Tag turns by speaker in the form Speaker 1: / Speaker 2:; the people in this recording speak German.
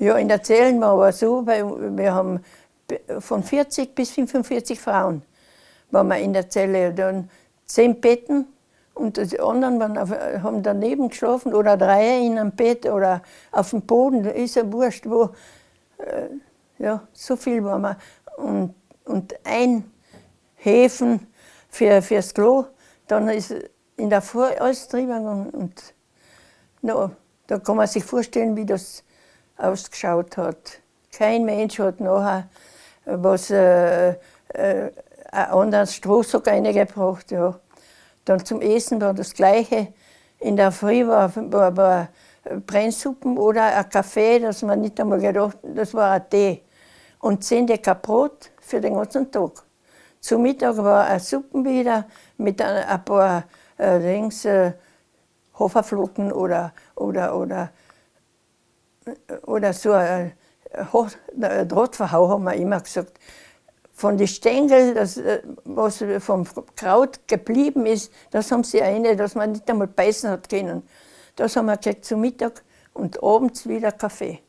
Speaker 1: Ja, in der Zellen war aber so, weil wir haben von 40 bis 45 Frauen waren wir in der Zelle. Dann zehn Betten und die anderen waren auf, haben daneben geschlafen oder drei in einem Bett oder auf dem Boden, ist ja wurscht wo. Äh, ja, so viel waren wir. Und, und ein Häfen für, fürs Klo, dann ist in der Früh alles drüber gegangen. Und no, da kann man sich vorstellen, wie das ausgeschaut hat. Kein Mensch hat nachher was, äh, äh, einen anderen Strohsack reingebracht. Ja. Dann zum Essen war das Gleiche. In der Früh war, war, war Brennsuppen oder ein Kaffee, das man nicht einmal gedacht das war ein Tee. Und zehn Decker Brot für den ganzen Tag. Zum Mittag war eine Suppen wieder mit ein, ein paar äh, Dings, äh, Haferflocken oder, oder, oder oder so ein Drahtverhau, haben wir immer gesagt. Von den Stängeln, das, äh, was vom Kraut geblieben ist, das haben sie eine, dass man nicht einmal beißen hat können. Das haben wir gekriegt zum Mittag und abends wieder Kaffee.